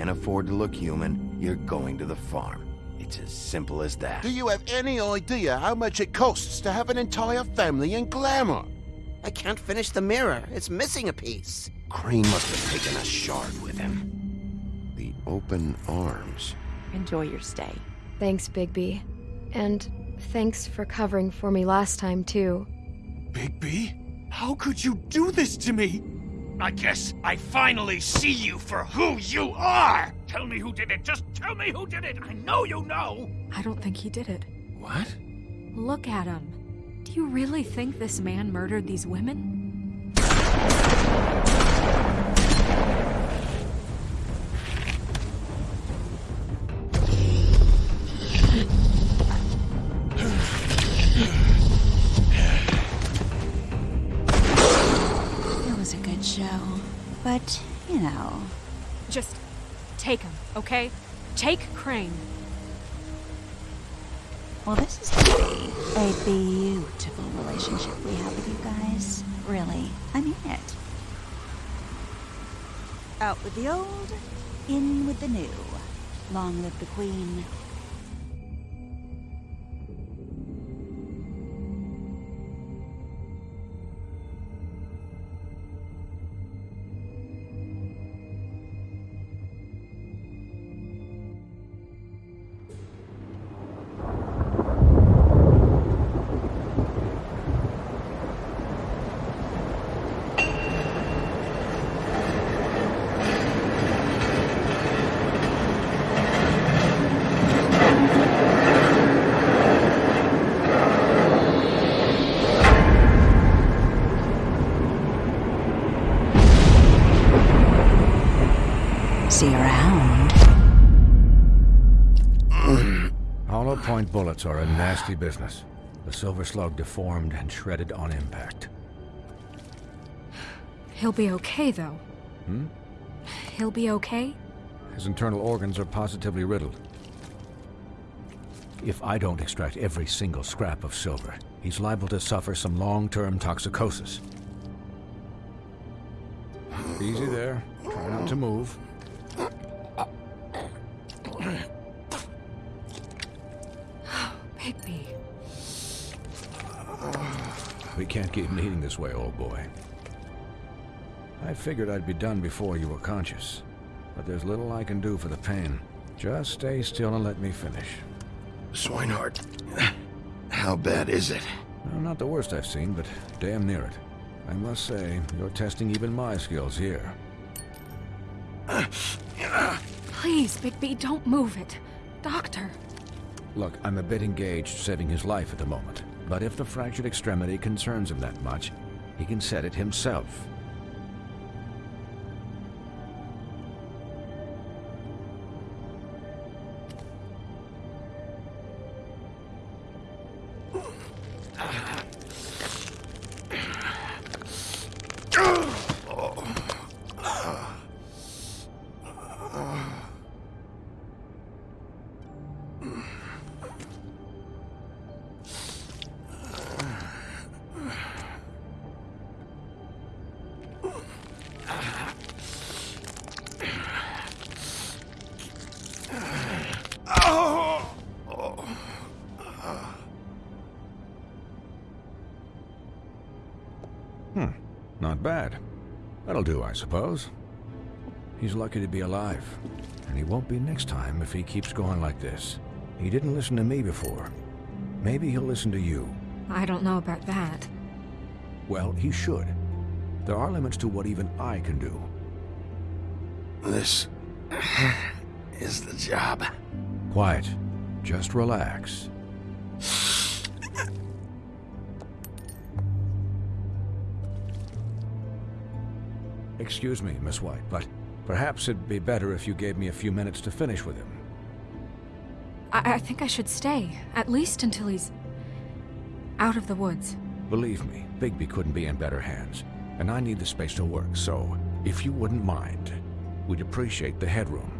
can't afford to look human, you're going to the farm. It's as simple as that. Do you have any idea how much it costs to have an entire family in glamour? I can't finish the mirror. It's missing a piece. Crane must have taken a shard with him. The open arms. Enjoy your stay. Thanks, Bigby. And thanks for covering for me last time, too. Bigby? How could you do this to me? I guess I finally see you for who you are! Tell me who did it! Just tell me who did it! I know you know! I don't think he did it. What? Look at him. Do you really think this man murdered these women? But, you know. Just take him, okay? Take Crane. Well, this is gonna be a beautiful relationship we have with you guys. Really. I mean it. Out with the old, in with the new. Long live the queen. See around. Hollow point bullets are a nasty business. The Silver Slug deformed and shredded on impact. He'll be okay, though. Hmm? He'll be okay? His internal organs are positively riddled. If I don't extract every single scrap of silver, he's liable to suffer some long-term toxicosis. Easy there. Try not to move. Can't keep meeting this way, old boy. I figured I'd be done before you were conscious. But there's little I can do for the pain. Just stay still and let me finish. Swineheart, how bad is it? Well, not the worst I've seen, but damn near it. I must say, you're testing even my skills here. Please, Bigby, don't move it. Doctor. Look, I'm a bit engaged saving his life at the moment. But if the fractured extremity concerns him that much, he can set it himself. Not bad. That'll do, I suppose. He's lucky to be alive, and he won't be next time if he keeps going like this. He didn't listen to me before. Maybe he'll listen to you. I don't know about that. Well, he should. There are limits to what even I can do. This is the job. Quiet. Just relax. Excuse me, Miss White, but perhaps it'd be better if you gave me a few minutes to finish with him. I, I think I should stay, at least until he's out of the woods. Believe me, Bigby couldn't be in better hands, and I need the space to work, so if you wouldn't mind, we'd appreciate the headroom.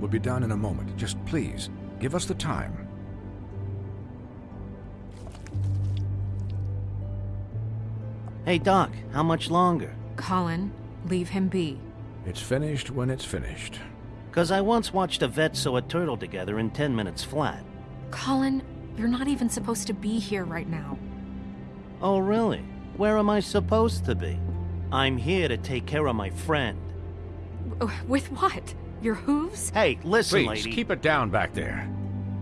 We'll be done in a moment. Just please, give us the time. Hey, Doc, how much longer? Colin, leave him be. It's finished when it's finished. Cause I once watched a vet sew a turtle together in 10 minutes flat. Colin, you're not even supposed to be here right now. Oh, really? Where am I supposed to be? I'm here to take care of my friend. W- With what? Your hooves? Hey, listen, Please, lady. keep it down back there.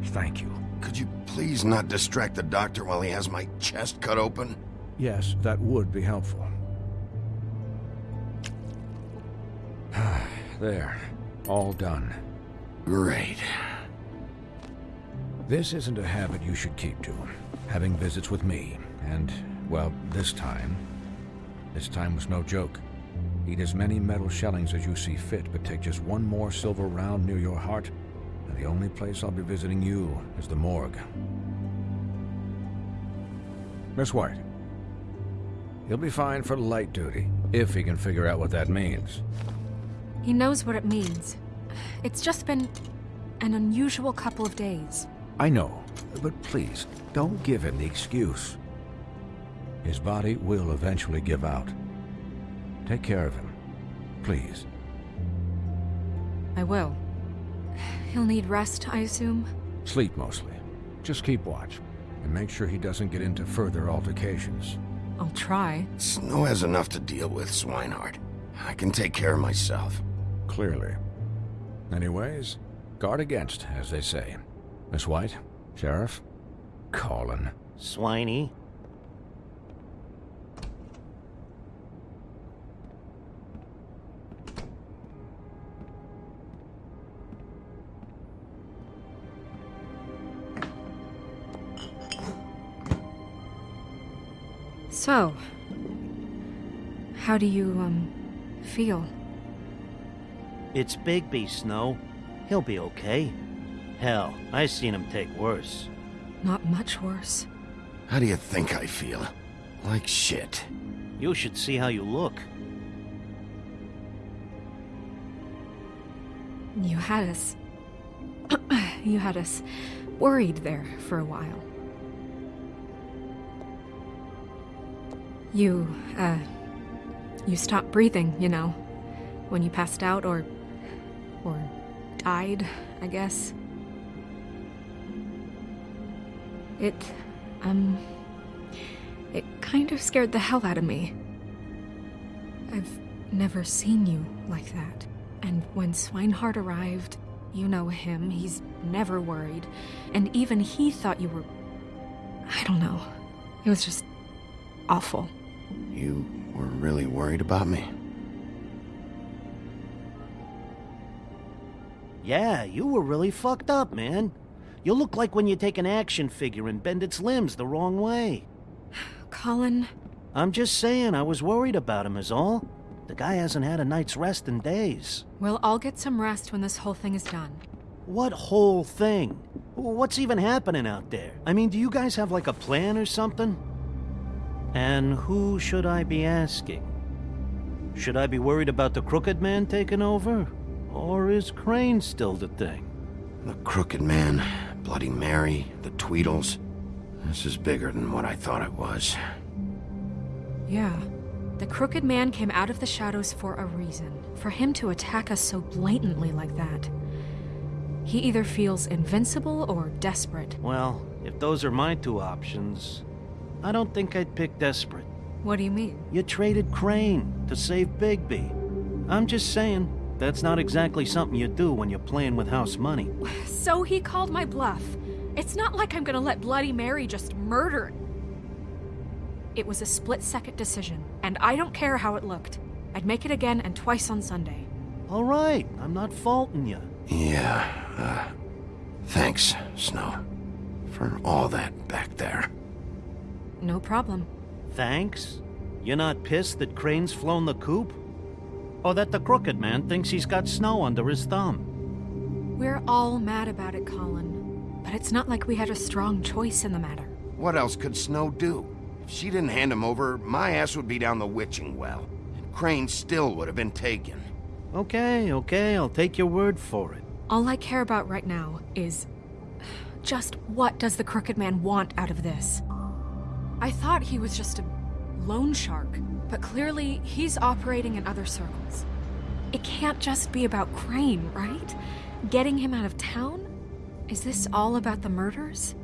Thank you. Could you please not distract the doctor while he has my chest cut open? Yes, that would be helpful. there. All done. Great. This isn't a habit you should keep to. Having visits with me. And, well, this time. This time was no joke. Eat as many metal shellings as you see fit, but take just one more silver round near your heart, and the only place I'll be visiting you is the morgue. Miss White. He'll be fine for light duty, if he can figure out what that means. He knows what it means. It's just been an unusual couple of days. I know, but please, don't give him the excuse. His body will eventually give out. Take care of him. Please. I will. He'll need rest, I assume. Sleep mostly. Just keep watch. And make sure he doesn't get into further altercations. I'll try. Snow has enough to deal with, Swineheart. I can take care of myself. Clearly. Anyways, guard against, as they say. Miss White? Sheriff? Colin. Swiney. How do you, um, feel? It's Bigby, Snow. He'll be okay. Hell, I seen him take worse. Not much worse. How do you think I feel? Like shit. You should see how you look. You had us. you had us worried there for a while. You, uh. You stopped breathing, you know. When you passed out or. or died, I guess. It. um. It kind of scared the hell out of me. I've never seen you like that. And when Swineheart arrived, you know him, he's never worried. And even he thought you were. I don't know. It was just awful. You were really worried about me? Yeah, you were really fucked up, man. You look like when you take an action figure and bend its limbs the wrong way. Colin, I'm just saying, I was worried about him, is all. The guy hasn't had a night's rest in days. Well, I'll get some rest when this whole thing is done. What whole thing? What's even happening out there? I mean, do you guys have like a plan or something? And who should I be asking? Should I be worried about the Crooked Man taking over? Or is Crane still the thing? The Crooked Man, Bloody Mary, the Tweedles. This is bigger than what I thought it was. Yeah. The Crooked Man came out of the shadows for a reason. For him to attack us so blatantly like that. He either feels invincible or desperate. Well, if those are my two options, I don't think I'd pick Desperate. What do you mean? You traded Crane to save Bigby. I'm just saying, that's not exactly something you do when you're playing with house money. So he called my bluff. It's not like I'm gonna let Bloody Mary just murder. It was a split second decision, and I don't care how it looked. I'd make it again and twice on Sunday. All right, I'm not faulting you. Yeah, uh, thanks, Snow, for all that back there. No problem. Thanks? You're not pissed that Crane's flown the coop? Or that the Crooked Man thinks he's got snow under his thumb? We're all mad about it, Colin. But it's not like we had a strong choice in the matter. What else could Snow do? If she didn't hand him over, my ass would be down the witching well. And Crane still would have been taken. Okay, okay, I'll take your word for it. All I care about right now is just what does the Crooked Man want out of this? I thought he was just a loan shark, but clearly he's operating in other circles. It can't just be about Crane, right? Getting him out of town? Is this all about the murders?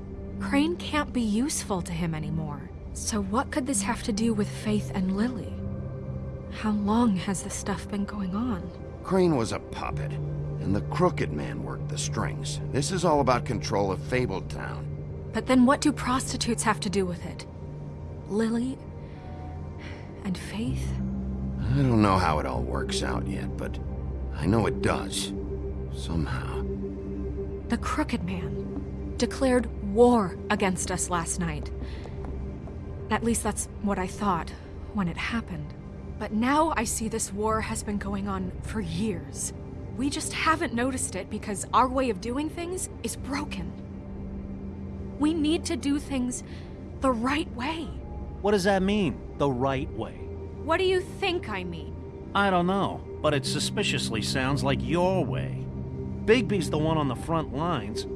Crane can't be useful to him anymore. So what could this have to do with Faith and Lily? How long has this stuff been going on? Crane was a puppet, and the Crooked Man worked the strings. This is all about control of Fabletown. But then what do prostitutes have to do with it? Lily and Faith? I don't know how it all works out yet, but I know it does. Somehow. The Crooked Man declared war against us last night. At least that's what I thought when it happened. But now I see this war has been going on for years. We just haven't noticed it because our way of doing things is broken. We need to do things the right way. What does that mean, the right way? What do you think I mean? I don't know, but it suspiciously sounds like your way. Bigby's the one on the front lines.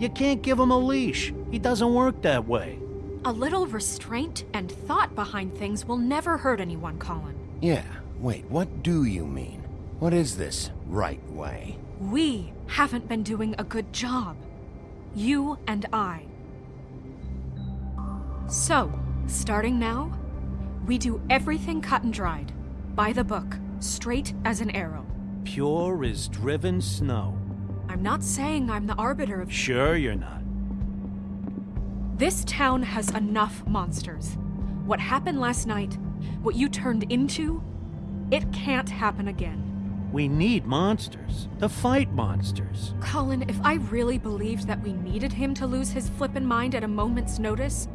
You can't give him a leash. He doesn't work that way. A little restraint and thought behind things will never hurt anyone, Colin. Yeah, wait, what do you mean? What is this right way? We haven't been doing a good job. You and I. So, starting now, we do everything cut and dried, by the book, straight as an arrow. Pure as driven snow. I'm not saying I'm the arbiter of. Sure, you're not. This town has enough monsters. What happened last night, what you turned into, it can't happen again. We need monsters to fight monsters. Colin, if I really believed that we needed him to lose his flippin' mind at a moment's notice,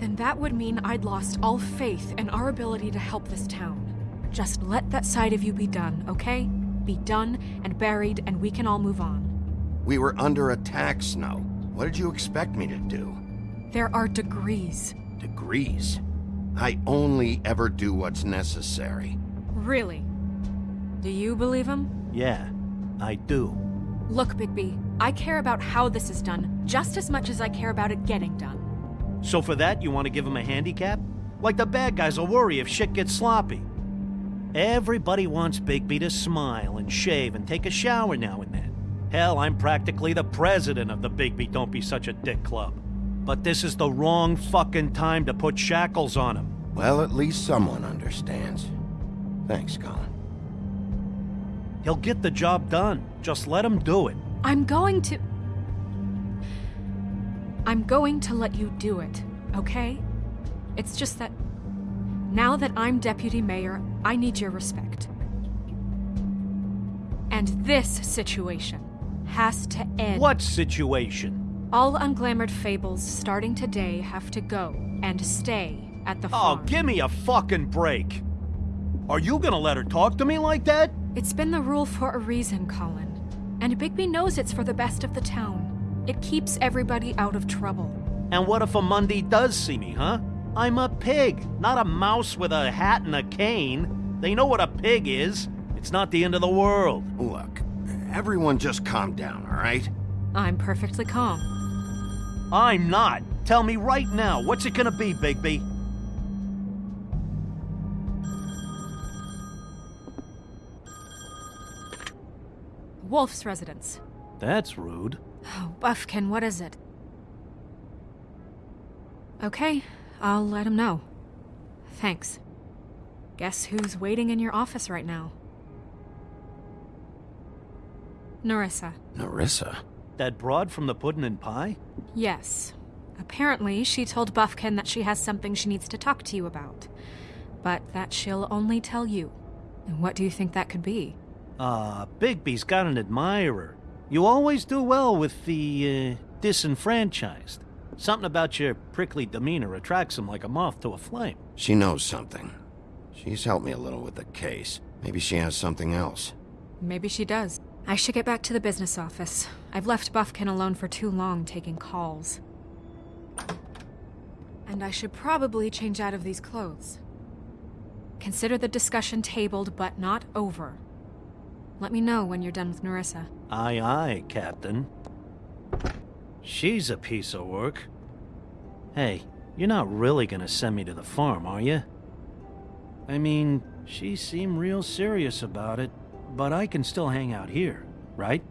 then that would mean I'd lost all faith in our ability to help this town. Just let that side of you be done, okay? Be done and buried, and we can all move on. We were under attack, Snow. What did you expect me to do? There are degrees. Degrees? I only ever do what's necessary. Really? Do you believe him? Yeah, I do. Look, Bigby, I care about how this is done just as much as I care about it getting done. So for that, you want to give him a handicap? Like the bad guys will worry if shit gets sloppy. Everybody wants Bigby to smile and shave and take a shower now and then. Hell, I'm practically the president of the Bigby Don't Be Such a Dick Club. But this is the wrong fucking time to put shackles on him. Well, at least someone understands. Thanks, Colin. He'll get the job done. Just let him do it. I'm going to. I'm going to let you do it, okay? It's just that. Now that I'm deputy mayor, I need your respect. And this situation has to end. What situation? All unglamored fables starting today have to go and stay at the Oh, farm. give me a fucking break. Are you gonna let her talk to me like that? It's been the rule for a reason, Colin. And Bigby knows it's for the best of the town. It keeps everybody out of trouble. And what if a Mundy does see me, huh? I'm a pig, not a mouse with a hat and a cane. They know what a pig is. It's not the end of the world. Look, everyone just calm down, all right? I'm perfectly calm. I'm not. Tell me right now, what's it gonna be, Bigby? Wolf's residence. That's rude. Oh, Buffkin, what is it? Okay, I'll let him know. Thanks. Guess who's waiting in your office right now? Nerissa. Nerissa? That broad from the puddin' and pie? Yes. Apparently, she told Buffkin that she has something she needs to talk to you about. But that she'll only tell you. And what do you think that could be? Ah, Bigby's got an admirer. You always do well with the, uh, disenfranchised. Something about your prickly demeanor attracts them like a moth to a flame. She knows something. She's helped me a little with the case. Maybe she has something else. Maybe she does. I should get back to the business office. I've left Buffkin alone for too long taking calls. And I should probably change out of these clothes. Consider the discussion tabled but not over. Let me know when you're done with Nerissa. Aye, aye, Captain. She's a piece of work. Hey, you're not really gonna send me to the farm, are you? I mean, she seemed real serious about it, but I can still hang out here, right?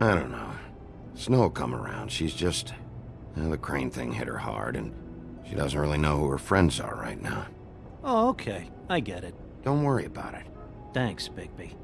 I don't know. Snow will come around. She's just... well, the crane thing hit her hard, and she doesn't really know who her friends are right now. Oh, okay. I get it. Don't worry about it. Thanks, Bigby.